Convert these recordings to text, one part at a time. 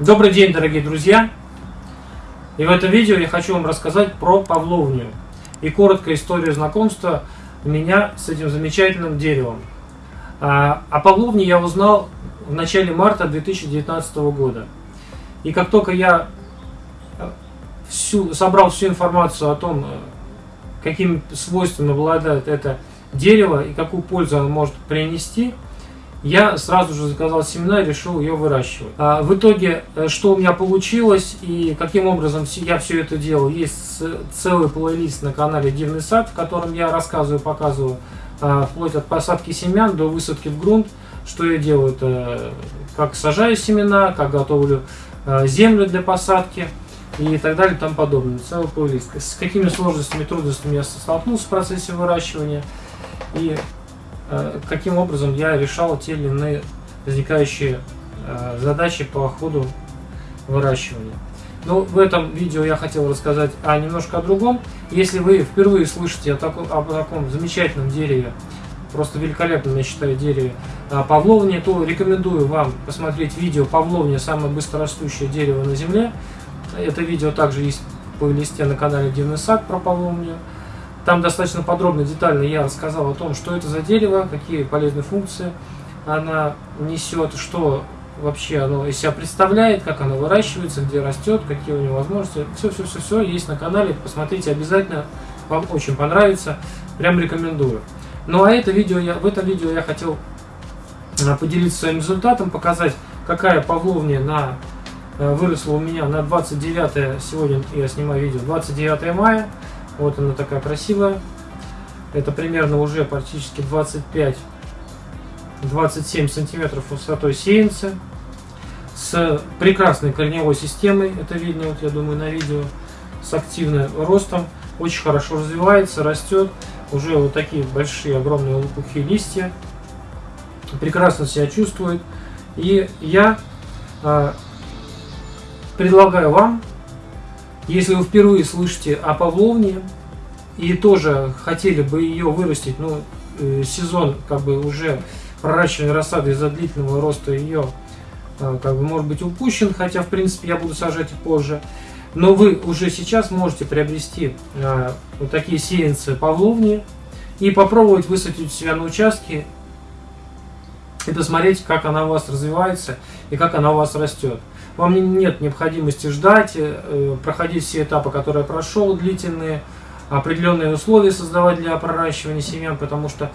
Добрый день, дорогие друзья! И в этом видео я хочу вам рассказать про павловню и короткая история знакомства меня с этим замечательным деревом. А, о павловне я узнал в начале марта 2019 года. И как только я э, всю, собрал всю информацию о том, э, какими свойствами обладает это дерево и какую пользу оно может принести, я сразу же заказал семена и решил ее выращивать. А в итоге, э, что у меня получилось и каким образом я все это делал, есть целый плейлист на канале Дивный сад, в котором я рассказываю, показываю, а, вплоть от посадки семян до высадки в грунт, что я делаю, это как сажаю семена, как готовлю а, землю для посадки и так далее и тому подобное. Целый плейлист. С какими сложностями, трудностями я столкнулся в процессе выращивания и Э, каким образом я решал те или иные возникающие э, задачи по ходу выращивания. Ну, в этом видео я хотел рассказать о немножко о другом. Если вы впервые слышите о таком, о таком замечательном дереве, просто великолепном, я считаю, дереве э, павловни, то рекомендую вам посмотреть видео «Павловня. Самое быстрорастущее дерево на земле». Это видео также есть по листе на канале Дивный сад про павловню. Там достаточно подробно, детально я рассказал о том, что это за дерево, какие полезные функции она несет, что вообще оно из себя представляет, как оно выращивается, где растет, какие у него возможности. Все-все-все-все есть на канале, посмотрите обязательно, вам очень понравится, прям рекомендую. Ну а это видео я, в этом видео я хотел а, поделиться своим результатом, показать, какая павловня на, э, выросла у меня на 29, сегодня я снимаю видео, 29 мая. Вот она такая красивая. Это примерно уже практически 25-27 сантиметров высотой сеянца. С прекрасной корневой системой, это видно, вот я думаю, на видео, с активным ростом. Очень хорошо развивается, растет. Уже вот такие большие, огромные лопухи листья. Прекрасно себя чувствует. И я э, предлагаю вам если вы впервые слышите о павловне и тоже хотели бы ее вырастить, ну, э, сезон как бы уже проращивания рассады из-за длительного роста ее э, как бы может быть упущен, хотя в принципе я буду сажать и позже. Но вы уже сейчас можете приобрести э, вот такие сеянцы павловни и попробовать высадить себя на участке и посмотреть, как она у вас развивается и как она у вас растет. Вам нет необходимости ждать, э, проходить все этапы, которые я прошел, длительные, определенные условия создавать для проращивания семян, потому что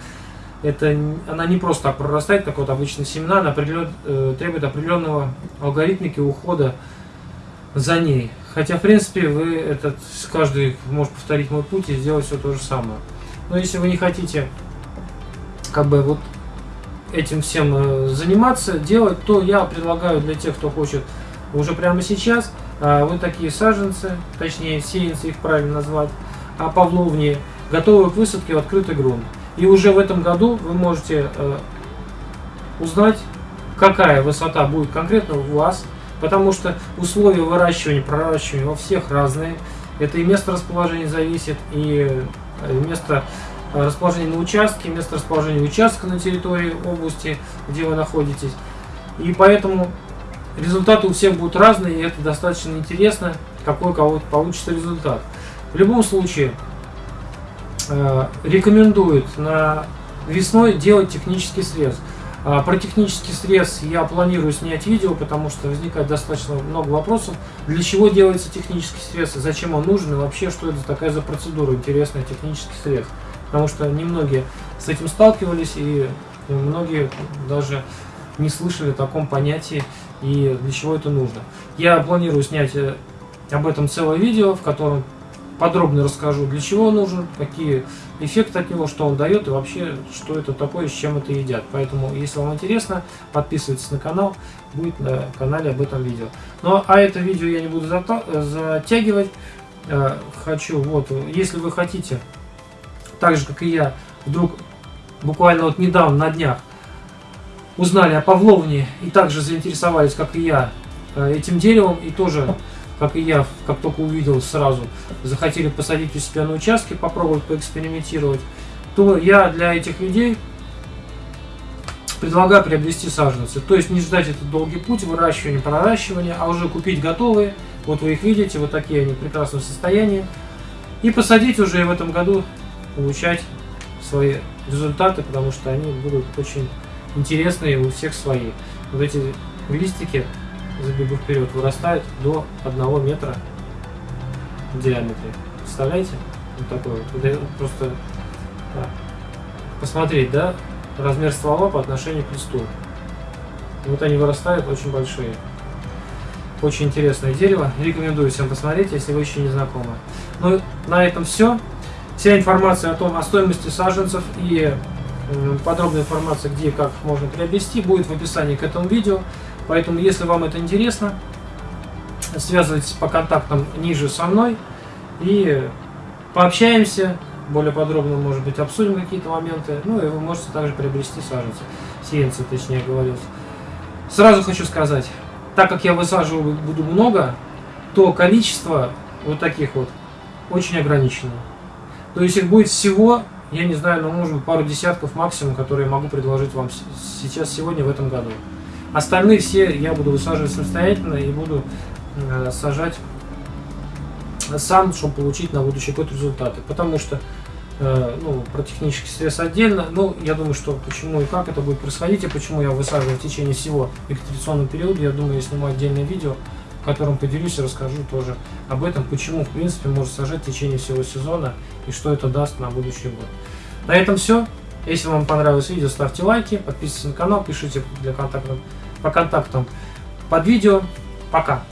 это, она не просто так прорастает, как вот обычно семена, она определен, э, требует определенного алгоритмики ухода за ней. Хотя, в принципе, вы этот, каждый может повторить мой путь и сделать все то же самое. Но если вы не хотите как бы вот этим всем э, заниматься, делать, то я предлагаю для тех, кто хочет уже прямо сейчас а, вот такие саженцы, точнее сеянцы их правильно назвать, а павловни, готовы к высадке в открытый грунт. И уже в этом году вы можете э, узнать, какая высота будет конкретно у вас, потому что условия выращивания, проращивания во всех разные. Это и место расположения зависит, и э, место э, расположения на участке, место расположения участка на территории области, где вы находитесь. И поэтому результаты у всех будут разные, и это достаточно интересно, какой кого получится результат. В любом случае, э, рекомендуют на весной делать технический срез. А про технический срез я планирую снять видео, потому что возникает достаточно много вопросов. Для чего делается технический срез, зачем он нужен, и вообще, что это такая за процедура, интересная технический срез. Потому что немногие с этим сталкивались, и многие даже не слышали о таком понятии и для чего это нужно. Я планирую снять э, об этом целое видео, в котором подробно расскажу, для чего он нужен, какие эффекты от него, что он дает и вообще, что это такое, с чем это едят. Поэтому, если вам интересно, подписывайтесь на канал, будет на канале об этом видео. Ну, а это видео я не буду затягивать. Э, хочу, вот, если вы хотите, так же, как и я, вдруг буквально вот недавно, на днях, узнали о Павловне и также заинтересовались, как и я, э, этим деревом, и тоже, как и я, как только увидел сразу, захотели посадить у себя на участке, попробовать поэкспериментировать, то я для этих людей предлагаю приобрести саженцы. То есть не ждать этот долгий путь выращивания, проращивания, а уже купить готовые. Вот вы их видите, вот такие они в прекрасном состоянии. И посадить уже в этом году, получать свои результаты, потому что они будут очень интересные у всех свои. Вот эти листики, забегу вперед, вырастают до 1 метра в диаметре. Представляете? Вот такой вот. Просто да. посмотреть, да, размер ствола по отношению к листу. Вот они вырастают очень большие. Очень интересное дерево. Рекомендую всем посмотреть, если вы еще не знакомы. Ну, на этом все. Вся информация о том, о стоимости саженцев и подробная информация, где и как можно приобрести, будет в описании к этому видео. Поэтому, если вам это интересно, связывайтесь по контактам ниже со мной и пообщаемся, более подробно, может быть, обсудим какие-то моменты. Ну и вы можете также приобрести саженцы, сеянцы, точнее говорить. Сразу хочу сказать, так как я высаживаю буду много, то количество вот таких вот очень ограничено. То есть их будет всего, я не знаю, ну может быть пару десятков максимум, которые могу предложить вам сейчас, сегодня, в этом году. Остальные все я буду высаживать самостоятельно и буду э, сажать сам, чтобы получить на будущий год результаты. Потому что Э, ну, про технический стресс отдельно. Ну, я думаю, что почему и как это будет происходить, и почему я высаживаю в течение всего вегетационного периода, я думаю, я сниму отдельное видео, в котором поделюсь и расскажу тоже об этом, почему, в принципе, можно сажать в течение всего сезона, и что это даст на будущий год. На этом все. Если вам понравилось видео, ставьте лайки, подписывайтесь на канал, пишите для контактов, по контактам под видео. Пока!